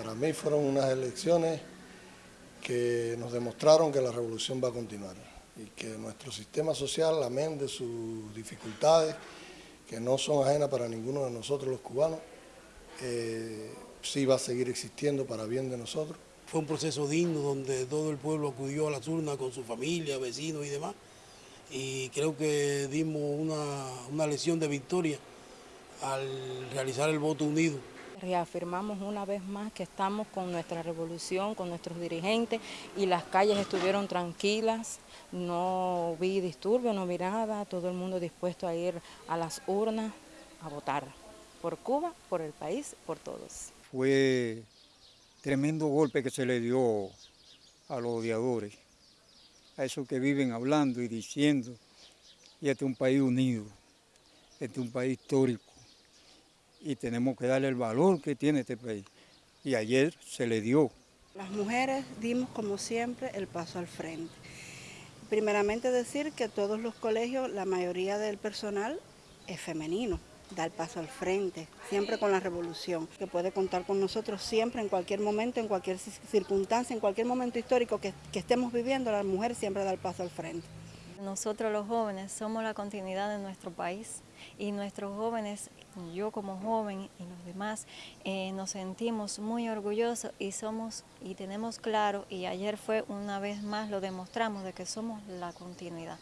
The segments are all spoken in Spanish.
Para mí fueron unas elecciones que nos demostraron que la revolución va a continuar y que nuestro sistema social, amén de sus dificultades, que no son ajenas para ninguno de nosotros los cubanos, eh, sí va a seguir existiendo para bien de nosotros. Fue un proceso digno donde todo el pueblo acudió a las urnas con su familia, vecinos y demás. Y creo que dimos una, una lección de victoria al realizar el voto unido. Reafirmamos una vez más que estamos con nuestra revolución, con nuestros dirigentes y las calles estuvieron tranquilas, no vi disturbios, no vi nada, todo el mundo dispuesto a ir a las urnas a votar por Cuba, por el país, por todos. Fue tremendo golpe que se le dio a los odiadores, a esos que viven hablando y diciendo, y este es un país unido, este es un país histórico, y tenemos que darle el valor que tiene este país. Y ayer se le dio. Las mujeres dimos como siempre el paso al frente. Primeramente decir que todos los colegios, la mayoría del personal es femenino, da el paso al frente, siempre con la revolución, que puede contar con nosotros siempre, en cualquier momento, en cualquier circunstancia, en cualquier momento histórico que, que estemos viviendo, la mujer siempre da el paso al frente. Nosotros los jóvenes somos la continuidad de nuestro país y nuestros jóvenes, yo como joven y los demás, eh, nos sentimos muy orgullosos y somos y tenemos claro, y ayer fue una vez más lo demostramos, de que somos la continuidad.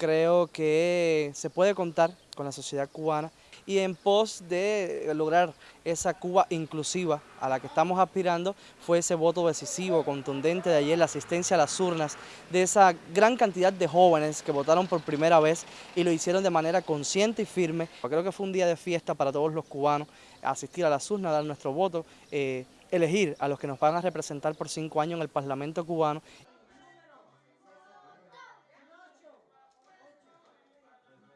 Creo que se puede contar con la sociedad cubana y en pos de lograr esa Cuba inclusiva a la que estamos aspirando fue ese voto decisivo, contundente de ayer, la asistencia a las urnas de esa gran cantidad de jóvenes que votaron por primera vez y lo hicieron de manera consciente y firme. Creo que fue un día de fiesta para todos los cubanos asistir a las urnas, dar nuestro voto, eh, elegir a los que nos van a representar por cinco años en el Parlamento cubano.